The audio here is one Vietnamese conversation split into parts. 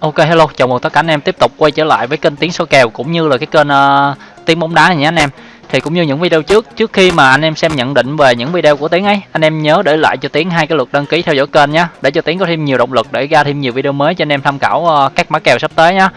Ok hello, chào mừng tất cả anh em tiếp tục quay trở lại với kênh Tiếng số kèo cũng như là cái kênh ờ, uh, Tiếng bóng đá này nhé anh em. Thì cũng như những video trước, trước khi mà anh em xem nhận định về những video của Tiếng ấy, anh em nhớ để lại cho Tiếng hai cái lượt đăng ký theo dõi kênh nhé, để cho Tiếng có thêm nhiều động lực để ra thêm nhiều video mới cho anh em tham khảo uh, các mã kèo sắp tới nhé.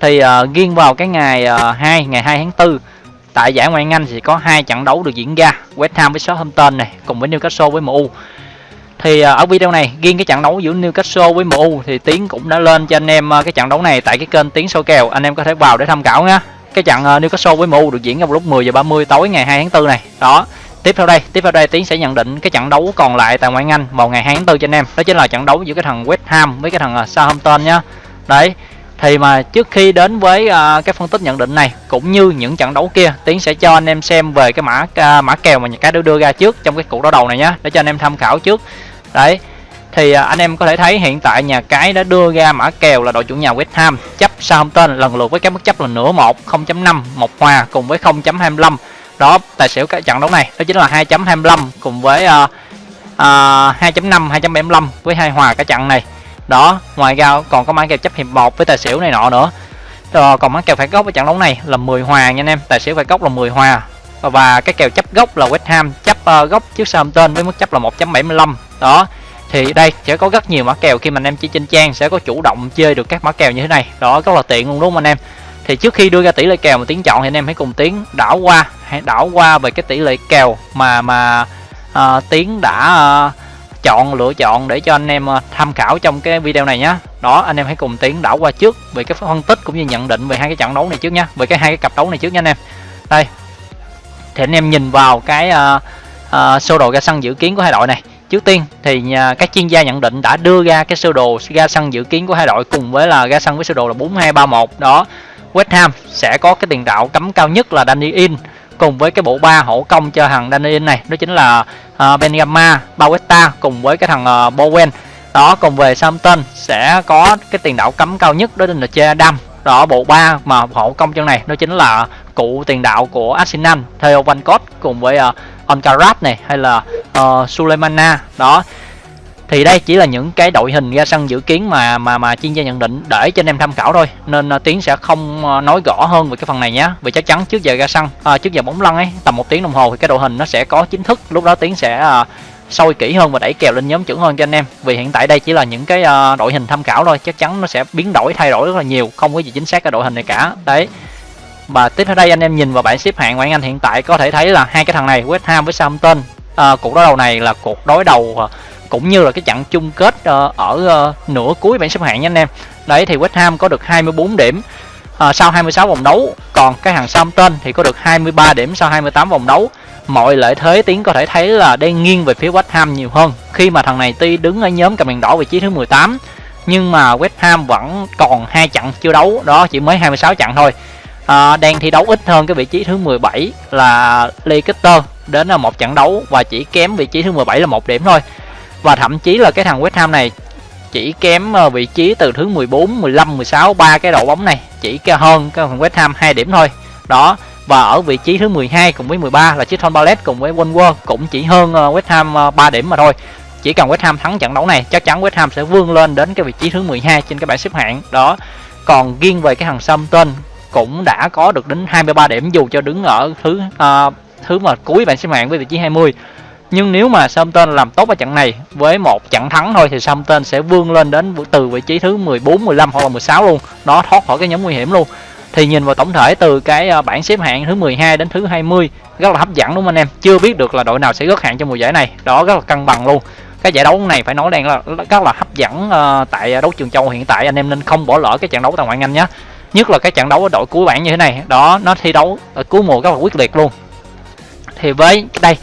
Thì uh, riêng vào cái ngày uh, 2, ngày 2 tháng 4 tại giải Ngoại hạng Anh thì có hai trận đấu được diễn ra, West Ham với Southampton này cùng với Newcastle với MU thì à, ở video này riêng cái trận đấu giữa Newcastle với MU thì Tiến cũng đã lên cho anh em à, cái trận đấu này tại cái kênh Tiến số kèo. Anh em có thể vào để tham khảo nhá. Cái trận à, Newcastle với MU được diễn ra vào lúc 10 giờ 30 tối ngày 2 tháng 4 này. Đó. Tiếp theo đây tiếp theo đây Tiến sẽ nhận định cái trận đấu còn lại tại ngoại Anh vào ngày 2 tháng 4 cho anh em. Đó chính là trận đấu giữa cái thằng West Ham với cái thằng Southampton nhá. Đấy. Thì mà trước khi đến với uh, cái phân tích nhận định này cũng như những trận đấu kia tiến sẽ cho anh em xem về cái mã uh, mã kèo mà nhà cái đưa ra trước trong cái cuộc đấu đầu này nhá. Để cho anh em tham khảo trước đấy thì à, anh em có thể thấy hiện tại nhà cái đã đưa ra mã kèo là đội chủ nhà West Ham chấp Southampton lần lượt với các mức chấp là nửa một 0.5 một hòa cùng với 0.25 đó tài xỉu cái trận đấu này đó chính là 2.25 cùng với uh, uh, 2.5 2.75 với hai hòa cái trận này. Đó ngoài ra còn có mã kèo chấp hiệp 1 với tài xỉu này nọ nữa. Rồi còn mã kèo phải gốc với trận đấu này là 10 hòa nha anh em tài xỉu phải gốc là 10 hòa. Và cái kèo chấp gốc là West Ham chấp ờ, uh, gốc trước Southampton với mức chấp là 1.75 đó thì đây sẽ có rất nhiều mã kèo khi mà anh em chỉ trên trang sẽ có chủ động chơi được các mã kèo như thế này. Đó rất là tiện luôn đúng không anh em? Thì trước khi đưa ra tỷ lệ kèo mà tiến chọn thì anh em hãy cùng tiến đảo qua hãy đảo qua về cái tỷ lệ kèo mà mà uh, tiến đã uh, chọn lựa chọn để cho anh em à, tham khảo trong cái video này nhé đó anh em hãy cùng tiến đảo qua trước về cái phân tích cũng như nhận định về hai cái trận đấu này trước nhé về cái hai cái cặp đấu này trước nha anh em. Đây thì anh em nhìn vào cái uh, uh, sơ đồ ra sân dự kiến của hai đội này trước tiên thì nhà, các chuyên gia nhận định đã đưa ra cái sơ đồ ra sân dự kiến của hai đội cùng với là ra sân với sơ đồ là 4231 đó West Ham sẽ có cái tiền đạo cấm cao nhất là Danny In cùng với cái bộ ba hỗ công cho thằng Danny In này. Đó chính là ờ, uh, Benjamin Bauesta cùng với cái thằng uh, Bowen. Đó cùng về Southampton sẽ có cái tiền đạo cấm cao nhất đó chính là Che Adam. Đó bộ ba mà hỗ công chân này đó chính là cụ tiền đạo của Arsenal Theo Van Cott cùng với uh, Onkarat này hay là ờ, uh, Suleimana đó. Thì đây chỉ là những cái đội hình ra sân dự kiến mà mà mà chuyên gia nhận định để cho anh em tham khảo thôi. Nên uh, tiến sẽ không uh, nói rõ hơn về cái phần này nhé. Vì chắc chắn trước giờ ra sân uh, trước giờ bóng lăn ấy tầm một tiếng đồng hồ thì cái đội hình nó sẽ có chính thức. Lúc đó tiến sẽ uh, sôi kỹ hơn và đẩy kèo lên nhóm chuẩn hơn cho anh em. Vì hiện tại đây chỉ là những cái uh, đội hình tham khảo thôi chắc chắn nó sẽ biến đổi thay đổi rất là nhiều không có gì chính xác cái đội hình này cả. Đấy và tiếp theo đây anh em nhìn vào bảng xếp hạng ngoại Anh hiện tại có thể thấy là hai cái thằng này West Ham với Southampton à, cuộc đối đầu này là cuộc đối đầu ờ, cũng như là cái trận chung kết à, ở nửa cuối bảng xếp hạng nha anh em. Đấy thì West Ham có được 24 điểm à, sau 26 vòng đấu còn cái thằng Southampton thì có được 23 điểm sau 28 vòng đấu. Mọi lợi thế tiến có thể thấy là đang nghiêng về phía West Ham nhiều hơn. Khi mà thằng này tuy đứng ở nhóm cầm đèn đỏ vị trí thứ 18 nhưng mà West Ham vẫn còn hai trận chưa đấu đó chỉ mới 26 trận thôi à, đang thi đấu ít hơn cái vị trí thứ 17 là Leicester đến là một trận đấu và chỉ kém vị trí thứ 17 là một điểm thôi. Và thậm chí là cái thằng West Ham này chỉ kém ờ, vị trí từ thứ 14, 15, 16 ba cái đội bóng này chỉ hơn cái thằng West Ham 2 điểm thôi. Đó và ở vị trí thứ 12 cùng với 13 là Crystal Palace cùng với Wolves cũng chỉ hơn ờ, West Ham ờ, 3 điểm mà thôi. Chỉ cần West Ham thắng trận đấu này chắc chắn West Ham sẽ vươn lên đến cái vị trí thứ 12 trên cái bảng xếp hạng. Đó còn riêng về cái thằng Southampton cũng đã có được đến 23 điểm dù cho đứng ở thứ uh, thứ mà cuối bảng xếp hạng với vị trí 20 nhưng nếu mà Southampton làm tốt ở trận này với một trận thắng thôi thì Southampton sẽ vươn lên đến từ vị trí thứ 14, 15 hoặc là 16 luôn. Nó thoát khỏi cái nhóm nguy hiểm luôn. Thì nhìn vào tổng thể từ cái à, bảng xếp hạng thứ 12 đến thứ 20 rất là hấp dẫn đúng không anh em? Chưa biết được là đội nào sẽ gớt hạng trong mùa giải này. Đó rất là cân bằng luôn. Cái giải đấu này phải nói đang là rất là hấp dẫn uh, tại đấu trường châu hiện tại. Anh em nên không bỏ lỡ cái trận đấu tại ngoại anh nhé nhất là cái trận đấu ở đội cuối bảng như thế này. Đó nó thi đấu ở cuối mùa rất là quyết liệt luôn. Thì với đây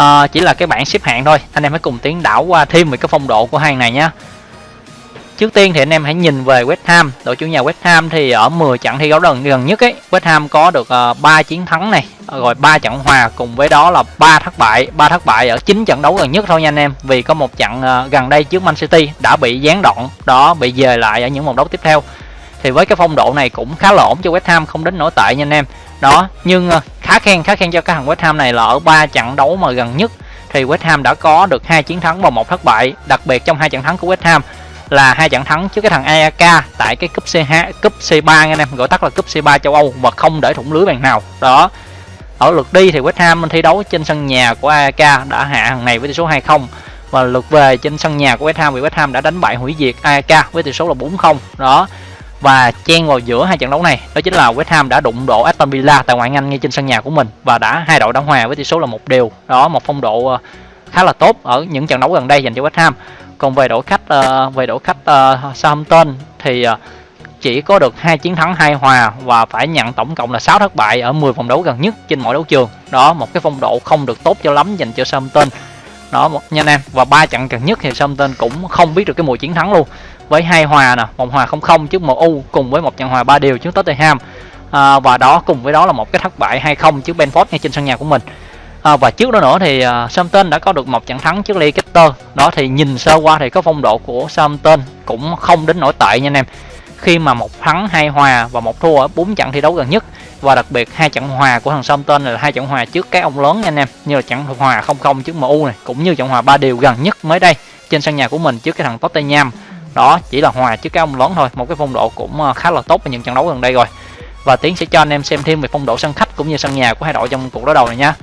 uh, chỉ là cái bảng xếp hạng thôi. Anh em hãy cùng tiến đảo qua thêm về cái phong độ của hai này nhé Trước tiên thì anh em hãy nhìn về West Ham, đội chủ nhà West Ham thì ở 10 trận thi đấu gần gần nhất ấy, West Ham có được ờ, uh, 3 chiến thắng này, ờ, rồi 3 trận hòa cùng với đó là 3 thất bại, 3 thất bại ở 9 trận đấu gần nhất thôi nha anh em. Vì có một trận uh, gần đây trước Man City đã bị gián đoạn, đó bị dời lại ở những vòng đấu tiếp theo thì với cái phong độ này cũng khá là ổn cho West Ham, không đến nổi tệ nha anh em. Đó, nhưng ờ, khá khen khá khen cho cái thằng West Ham này là ở ba trận đấu mà gần nhất. Thì West Ham đã có được hai chiến thắng và một thất bại. Đặc biệt trong hai trận thắng của West Ham là hai trận thắng trước cái thằng AAK tại cái cúp C2 cúp C3 anh em. Gọi tắt là cúp C3 châu Âu và không để thủng lưới bàn nào. Đó, ở lượt đi thì West Ham thi đấu trên sân nhà của AAK đã hạ hàng này với tỷ số 2-0 và lượt về trên sân nhà của West Ham thì West Ham đã đánh bại hủy diệt AAK với tỷ số là 4-0 đó và chen vào giữa hai trận đấu này đó chính là West Ham đã đụng độ Aston Villa tại ngoại Anh ngay trên sân nhà của mình và đã hai đội đã hòa với tỷ số là một đều. Đó một phong độ ờ, khá là tốt ở những trận đấu gần đây dành cho West Ham. Còn về đội khách uh, về đội khách uh, Southampton thì uh, chỉ có được hai chiến thắng hai hòa và phải nhận tổng cộng là 6 thất bại ở 10 vòng đấu gần nhất trên mọi đấu trường. Đó một cái phong độ không được tốt cho lắm dành cho Southampton. Đó một nha anh em và ba trận gần nhất thì Southampton cũng không biết được cái mùi chiến thắng luôn với hai hòa nè một hòa không không trước MU cùng với một trận hòa ba đều trước Tottenham. À, và đó cùng với đó là một cái thất bại 2-0 trước Benford ngay trên sân nhà của mình. À, và trước đó nữa thì uh, Southampton đã có được một trận thắng trước Leicester. Đó thì nhìn sơ qua thì có phong độ của Southampton cũng không đến nổi tệ nha anh em. Khi mà một thắng hai hòa và một thua ở bốn trận thi đấu gần nhất và đặc biệt hai trận hòa của thằng Southampton là hai trận hòa trước các ông lớn nha anh em như là trận hòa không không trước MU này cũng như trận hòa ba đều gần nhất mới đây trên sân nhà của mình trước cái thằng Tottenham đó, chỉ là hòa trước các ông lớn thôi. Một cái phong độ cũng ờ, khá là tốt ở những trận đấu gần đây rồi. Và tiến sẽ cho anh em xem thêm về phong độ sân khách cũng như sân nhà của hai đội trong cuộc đối đầu này nha.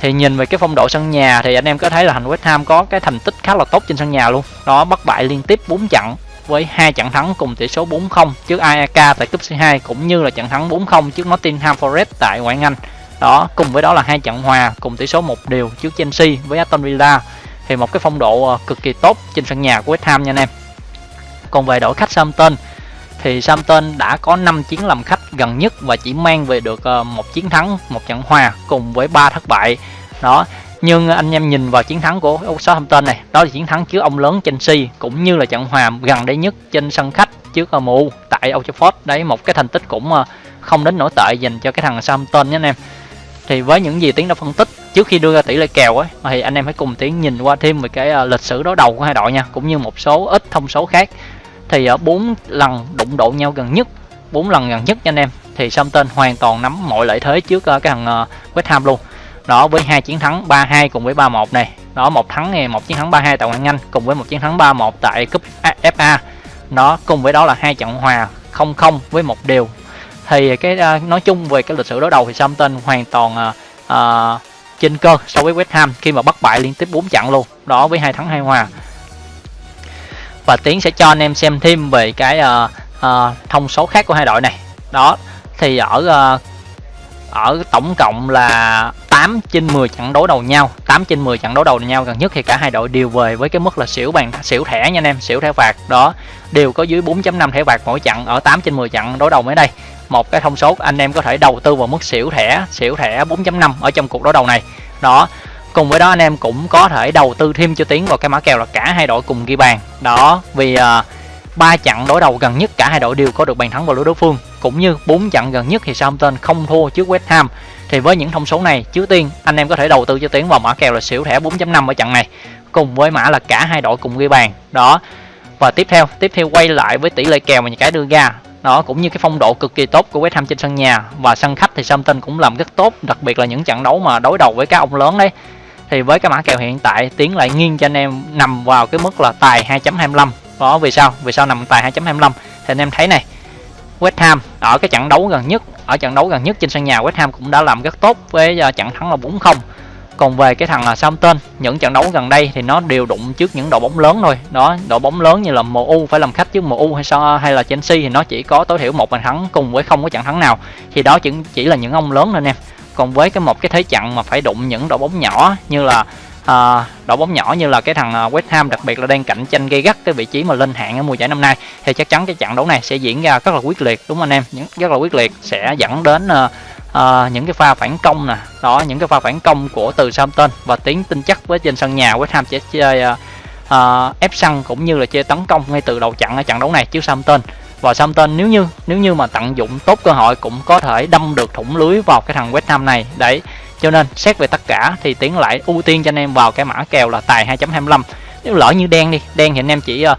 Thì nhìn về cái phong độ sân nhà thì anh em có thấy là thành West Ham có cái thành tích khá là tốt trên sân nhà luôn. Đó bất bại liên tiếp 4 trận với hai trận thắng cùng tỷ số 4-0 trước AEK tại cúp C2 cũng như là trận thắng 4-0 trước Nottingham Forest tại ngoại Anh. Đó, cùng với đó là hai trận hòa cùng tỷ số một đều trước Chelsea với Aston Villa thì một cái phong độ ờ, cực kỳ tốt trên sân nhà của West Ham nha anh em. Còn về đội khách Southampton, thì Southampton đã có 5 chiến làm khách gần nhất và chỉ mang về được ờ, một chiến thắng, một trận hòa cùng với ba thất bại. Đó, nhưng anh em nhìn vào chiến thắng của Southampton này, đó là chiến thắng trước ông lớn Chelsea cũng như là trận hòa gần đây nhất trên sân khách trước MU tại Old Trafford. Đấy, một cái thành tích cũng ờ, không đến nổi tệ dành cho cái thằng Southampton nhé anh em thì với những gì tiến đã phân tích, trước khi đưa ra tỷ lệ kèo ấy thì anh em hãy cùng tiến nhìn qua thêm về cái à, lịch sử đối đầu của hai đội nha, cũng như một số ít thông số khác. Thì ở bốn lần đụng độ nhau gần nhất, bốn lần gần nhất nha anh em, thì Southampton hoàn toàn nắm mọi lợi thế trước à, cái thằng West Ham luôn. Đó, với hai chiến thắng 3-2 cùng với 3-1 này. Đó, một thắng này một chiến thắng 3-2 tại ngoại hạng Anh, cùng với một chiến thắng 3-1 tại cúp FA đó cùng với đó là hai trận hòa 0-0 với một điều thì à, cái uh, nói chung về cái lịch sử đối đầu thì Southampton hoàn toàn uh, uh, trên cơ so với West Ham khi mà bất bại liên tiếp 4 trận luôn đó với hai thắng hai hòa. Và tiến sẽ cho anh em xem thêm về cái uh, uh, thông số khác của hai đội này. Đó thì ở uh, ở tổng cộng là 8 trên 10 trận đấu đầu nhau 8 trên 10 trận đấu đầu nhau gần nhất thì cả hai đội đều về với cái mức là xỉu bàn xỉu thẻ nha anh em xỉu thẻ phạt. Đó đều có dưới 4.5 thẻ phạt mỗi trận ở 8 trên 10 trận đối đầu mới đây một cái thông số anh em có thể đầu tư vào mức xỉu thẻ xỉu thẻ 4.5 ở trong cuộc đối đầu này. Đó cùng với đó anh em cũng có thể đầu tư thêm cho tiến vào cái mã kèo là cả hai đội cùng ghi bàn. Đó vì uh, ba trận đối đầu gần nhất cả hai đội đều có được bàn thắng vào lưới đối phương cũng như bốn trận gần nhất thì Southampton không thua trước West Ham. Thì với những thông số này trước tiên anh em có thể đầu tư cho tiến vào mã kèo là xỉu thẻ 4.5 ở trận này cùng với mã là cả hai đội cùng ghi bàn. Đó và tiếp theo tiếp theo quay lại với tỷ lệ kèo mà những cái đưa ra đó, cũng như cái phong độ cực kỳ tốt của West Ham trên sân nhà. Và sân khách thì Southampton cũng làm rất tốt, đặc biệt là những trận đấu mà đối đầu với các ông lớn đấy. Thì với cái mã kèo hiện tại, tiến lại nghiêng cho anh em nằm vào cái mức là tài 2.25 đó, vì sao? Vì sao nằm tài 2.25 thì anh em thấy này, West Ham ở cái trận đấu gần nhất, ở trận đấu gần nhất trên sân nhà West Ham cũng đã làm rất tốt với ờ, trận thắng là 4-0 còn về cái thằng là Southampton những trận đấu gần đây thì nó đều đụng trước những đội bóng lớn thôi. Đó đội bóng lớn như là MU phải làm khách trước MU hay sao hay là Chelsea thì nó chỉ có tối thiểu một bàn thắng cùng với không có trận thắng nào. Thì đó chỉ chỉ là những ông lớn thôi em. Còn với cái một cái thế trận mà phải đụng những đội bóng nhỏ như là à, đội bóng nhỏ như là cái thằng à, West Ham đặc biệt là đang cạnh tranh gây gắt cái vị trí mà lên hạng ở mùa giải năm nay thì chắc chắn cái trận đấu này sẽ diễn ra rất là quyết liệt đúng không anh em? Rất là quyết liệt sẽ dẫn đến à, à, những cái pha phản công nè. Đó những cái pha phản công của từ Southampton và tiến tin chắc với trên sân nhà West Ham sẽ chơi à, à, ép săn cũng như là chơi tấn công ngay từ đầu trận ở trận đấu này trước Southampton. Và Southampton nếu như nếu như mà tận dụng tốt cơ hội cũng có thể đâm được thủng lưới vào cái thằng West Ham này. Đấy cho nên xét về tất cả thì tiến lại ưu tiên cho anh em vào cái mã kèo là tài 2.25 nếu lỡ như đen đi đen thì anh em chỉ uh,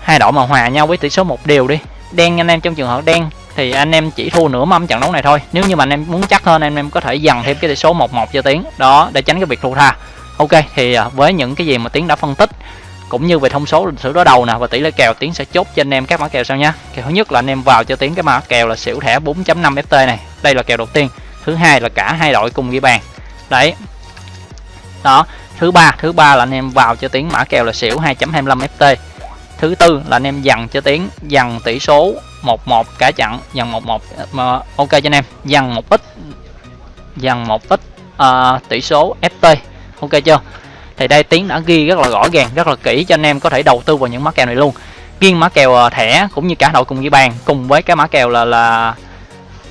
hai đội mà hòa nhau với tỷ số một đều đi. Đen anh em trong trường hợp đen thì anh em chỉ thua nửa mâm trận đấu này thôi. Nếu như mà anh em muốn chắc hơn, anh em có thể dằn thêm cái tỷ số 1-1 cho tiến. Đó, để tránh cái việc thua tha. Ok, thì à, với những cái gì mà tiến đã phân tích, cũng như về thông số lịch sử đối đầu nè và tỷ lệ kèo, tiến sẽ chốt cho anh em các mã kèo sau nhé kèo thứ nhất là anh em vào cho tiến cái mã kèo là xỉu thẻ 4.5 ft này. Đây là kèo đầu tiên. Thứ hai là cả hai đội cùng ghi bàn. Đấy. Đó. Thứ ba thứ ba là anh em vào cho tiến mã kèo là xỉu 2.25 ft thứ tư là anh em dằn cho tiến dằn tỷ số 11 cả chặn dàn một một mà ok cho anh em dần một ít dần một ít uh, ờ, tỷ số ft ok chưa? Thì đây tiến đã ghi rất là rõ ràng rất là kỹ cho anh em có thể đầu tư vào những mã kèo này luôn. Riêng mã kèo ờ, thẻ cũng như cả đội cùng ghi bàn cùng với cái mã kèo là là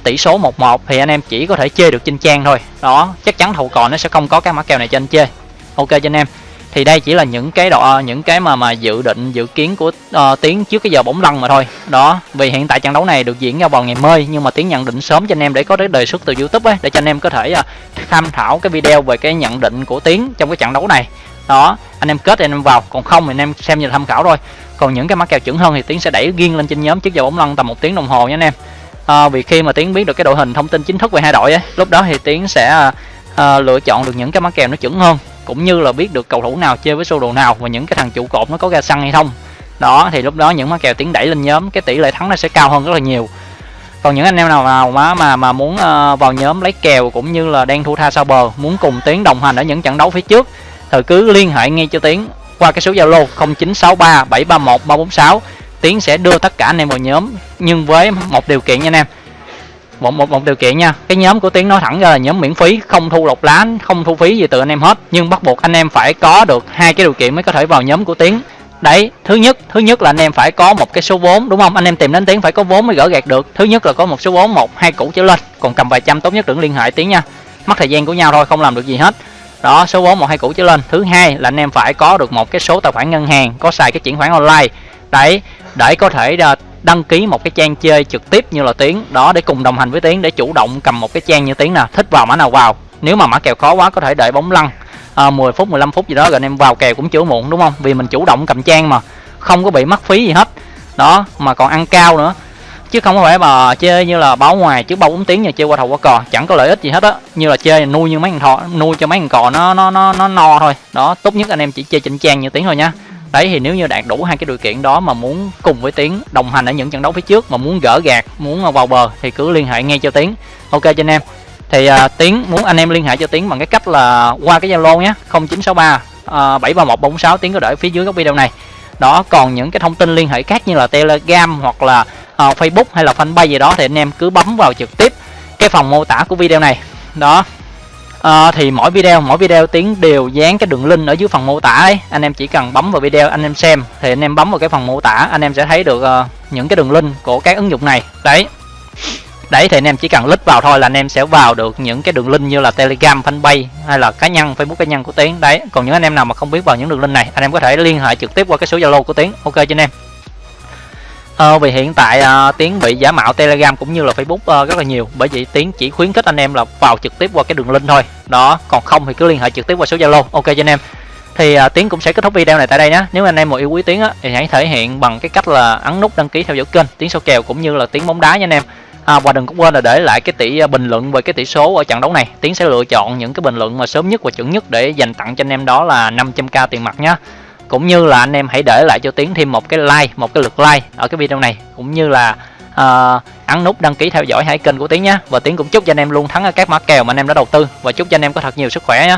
tỷ số 11 thì anh em chỉ có thể chơi được trên trang thôi. Đó chắc chắn thầu cò nó sẽ không có cái mã kèo này cho anh chơi ok cho anh em thì đây chỉ là những cái độ những cái mà mà dự định dự kiến của uh, tiến trước cái giờ bóng lăn mà thôi. Đó vì hiện tại trận đấu này được diễn ra vào ngày mới nhưng mà tiến nhận định sớm cho anh em để có cái đề xuất từ youtube ấy để cho anh em có thể uh, tham khảo cái video về cái nhận định của tiến trong cái trận đấu này. Đó anh em kết thì anh em vào còn không thì anh em xem như tham khảo thôi. Còn những cái mã kèo chuẩn hơn thì tiến sẽ đẩy riêng lên trên nhóm trước giờ bóng lăn tầm một tiếng đồng hồ nha anh em. À, vì khi mà tiến biết được cái đội hình thông tin chính thức về hai đội ấy lúc đó thì tiến sẽ à, lựa chọn được những cái mã kèo nó chuẩn hơn cũng như là biết được cầu thủ nào chơi với sơ đồ nào và những cái thằng trụ cột nó có ra sân hay không. Đó thì lúc đó những má kèo tiến đẩy lên nhóm cái tỷ lệ thắng nó sẽ cao hơn rất là nhiều. Còn những anh em nào nào mà mà mà muốn uh, vào nhóm lấy kèo cũng như là đang thua tha sau bờ muốn cùng tiến đồng hành ở những trận đấu phía trước thì cứ liên hệ ngay cho tiến qua cái số zalo 0963 731 346 tiến sẽ đưa tất cả anh em vào nhóm nhưng với một điều kiện nha anh em một một một điều kiện nha. Cái nhóm của tiến nói thẳng ra là nhóm miễn phí, không thu lọc lá, không thu phí gì từ anh em hết. Nhưng bắt buộc anh em phải có được hai cái điều kiện mới có thể vào nhóm của tiến. Đấy, thứ nhất thứ nhất là anh em phải có một cái số vốn, đúng không? Anh em tìm đến tiến phải có vốn mới gỡ gạt được. Thứ nhất là có một số vốn, một, hai củ trở lên. Còn cầm vài trăm tốt nhất đừng liên hệ tiến nha. Mất thời gian của nhau thôi, không làm được gì hết. Đó, số vốn, một, hai củ trở lên. Thứ hai là anh em phải có được một cái số tài khoản ngân hàng, có xài cái chuyển khoản online. Đấy, để có thể ờ, đăng ký một cái trang chơi trực tiếp như là tiến. Đó để cùng đồng hành với tiến để chủ động cầm một cái trang như tiến nè. Thích vào mã nào vào. Nếu mà mã kèo khó quá có thể đợi bóng lăn. À, 10 phút 15 phút gì đó rồi anh em vào kèo cũng chưa muộn đúng không? Vì mình chủ động cầm trang mà. Không có bị mất phí gì hết. Đó mà còn ăn cao nữa. Chứ không có phải mà chơi như là báo ngoài chứ bao bốn tiếng nhà chơi qua thầu qua cò. Chẳng có lợi ích gì hết á. Như là chơi nuôi như mấy thằng thọ nuôi cho mấy thằng cò nó nó nó nó no thôi. Đó tốt nhất anh em chỉ chơi chỉnh trang như tiếng thôi nhá đấy thì nếu như đạt đủ hai cái điều kiện đó mà muốn cùng với tiến đồng hành ở những trận đấu phía trước mà muốn gỡ gạt muốn ờ, vào bờ thì cứ liên hệ ngay cho tiến. Ok cho anh em. Thì uh, tiến muốn anh em liên hệ cho tiến bằng cái cách là qua cái zalo nhé 0963 uh, 73146 tiến có để phía dưới góc video này. Đó còn những cái thông tin liên hệ khác như là telegram hoặc là uh, facebook hay là fanpage gì đó thì anh em cứ bấm vào trực tiếp cái phần mô tả của video này. Đó à, thì mỗi video mỗi video tiến đều dán cái đường link ở dưới phần mô tả ấy. Anh em chỉ cần bấm vào video anh em xem. Thì anh em bấm vào cái phần mô tả anh em sẽ thấy được uh, những cái đường link của các ứng dụng này. Đấy. Đấy thì anh em chỉ cần click vào thôi là anh em sẽ vào được những cái đường link như là telegram fanpage hay là cá nhân facebook cá nhân của tiến. Đấy. Còn những anh em nào mà không biết vào những đường link này anh em có thể liên hệ trực tiếp qua cái số zalo của tiến. Ok cho anh em. Ờ, vì hiện tại uh, tiến bị giả mạo telegram cũng như là facebook uh, rất là nhiều. Bởi vậy tiến chỉ khuyến khích anh em là vào trực tiếp qua cái đường link thôi. Đó còn không thì cứ liên hệ trực tiếp qua số zalo. Ok cho anh em. Thì uh, tiến cũng sẽ kết thúc video này tại đây nhé. Nếu anh em mà yêu quý tiến á thì hãy thể hiện bằng cái cách là ấn nút đăng ký theo dõi kênh tiến số kèo cũng như là tiến bóng đá nha anh em. À, và đừng có quên là để lại cái tỷ bình luận về cái tỷ số ở trận đấu này. Tiến sẽ lựa chọn những cái bình luận mà sớm nhất và chuẩn nhất để dành tặng cho anh em đó là 500k tiền mặt nhé cũng như là anh em hãy để lại cho tiến thêm một cái like một cái lượt like ở cái video này. Cũng như là uh, ấn nút đăng ký theo dõi hai kênh của tiến nhé và tiến cũng chúc cho anh em luôn thắng ở các mã kèo mà anh em đã đầu tư. Và chúc cho anh em có thật nhiều sức khỏe nhé